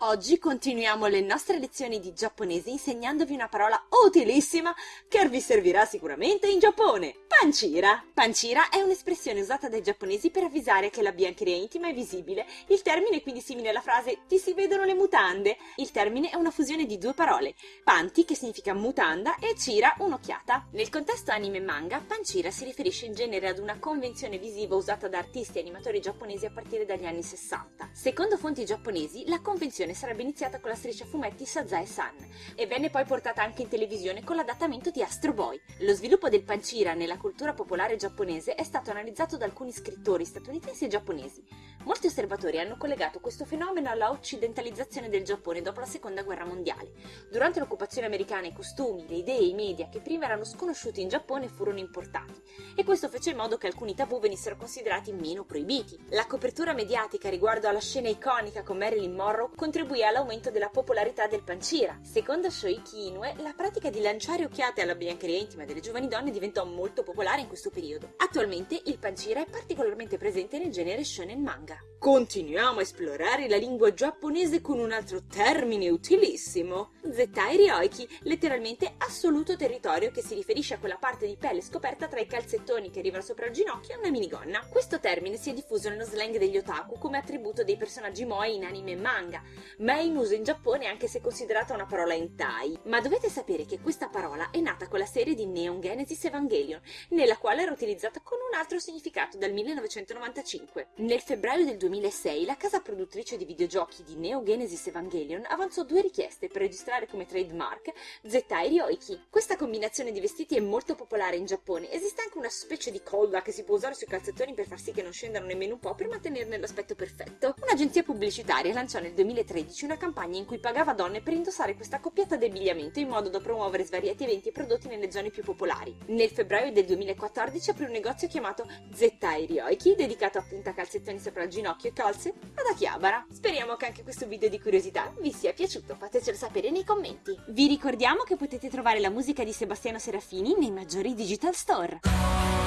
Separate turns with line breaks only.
Oggi continuiamo le nostre lezioni di giapponese insegnandovi una parola utilissima che vi servirà sicuramente in Giappone. Pancira. Pancira è un'espressione usata dai giapponesi per avvisare che la biancheria intima è visibile. Il termine è quindi simile alla frase ti si vedono le mutande. Il termine è una fusione di due parole, panti che significa mutanda e cira un'occhiata. Nel contesto anime e manga, pancira si riferisce in genere ad una convenzione visiva usata da artisti e animatori giapponesi a partire dagli anni 60. Secondo fonti giapponesi, la convenzione produzione sarebbe iniziata con la striscia fumetti Sazae-san e venne poi portata anche in televisione con l'adattamento di Astro Boy. Lo sviluppo del pancira nella cultura popolare giapponese è stato analizzato da alcuni scrittori statunitensi e giapponesi. Molti osservatori hanno collegato questo fenomeno alla occidentalizzazione del Giappone dopo la seconda guerra mondiale. Durante l'occupazione americana i costumi, le idee e i media che prima erano sconosciuti in Giappone furono importati e questo fece in modo che alcuni tabù venissero considerati meno proibiti. La copertura mediatica riguardo alla scena iconica con Marilyn Monroe contribuì all'aumento della popolarità del pancira. Secondo Shoiki Inoue, la pratica di lanciare occhiate alla biancheria intima delle giovani donne diventò molto popolare in questo periodo. Attualmente il pancira è particolarmente presente nel genere shonen manga. Continuiamo a esplorare la lingua giapponese con un altro termine utilissimo, Zettai Ryoiki, letteralmente assoluto territorio che si riferisce a quella parte di pelle scoperta tra i calzettoni che arrivano sopra il ginocchio e una minigonna. Questo termine si è diffuso nello slang degli otaku come attributo dei personaggi moe in anime e manga, ma è in uso in Giappone anche se considerata una parola hentai. Ma dovete sapere che questa parola è nata con la serie di Neon Genesis Evangelion, nella quale era utilizzata con un altro significato dal 1995. Nel febbraio del 2006 la casa produttrice di videogiochi di Neo Genesis Evangelion avanzò due richieste per registrare come trademark Zettai Ryoiki. Questa combinazione di vestiti è molto popolare in Giappone. Esiste anche una specie di colla che si può usare sui calzettoni per far sì che non scendano nemmeno un po' per mantenerne l'aspetto perfetto. Un'agenzia pubblicitaria lanciò nel 2013 una campagna in cui pagava donne per indossare questa coppiata d'abbigliamento in modo da promuovere svariati eventi e prodotti nelle zone più popolari. Nel febbraio del 2014 aprì un negozio chiamato Zettai Ryoiki dedicato appunto a calzettoni sopra il ginocchio e calze ad Akihabara. Speriamo che anche questo video di curiosità vi sia piaciuto, fatecelo sapere nei commenti. Vi ricordiamo che potete trovare la musica di Sebastiano Serafini nei maggiori digital store.